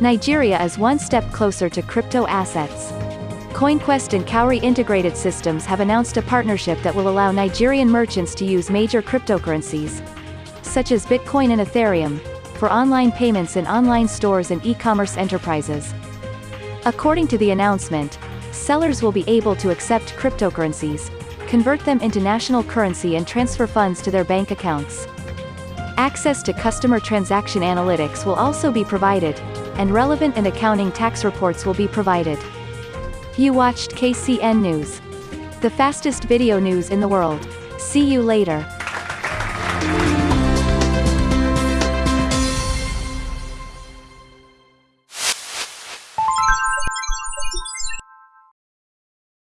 Nigeria is one step closer to crypto assets. CoinQuest and Cowrie Integrated Systems have announced a partnership that will allow Nigerian merchants to use major cryptocurrencies, such as Bitcoin and Ethereum, for online payments in online stores and e-commerce enterprises. According to the announcement, sellers will be able to accept cryptocurrencies, convert them into national currency and transfer funds to their bank accounts. Access to customer transaction analytics will also be provided, and relevant and accounting tax reports will be provided. You watched KCN News. The fastest video news in the world. See you later.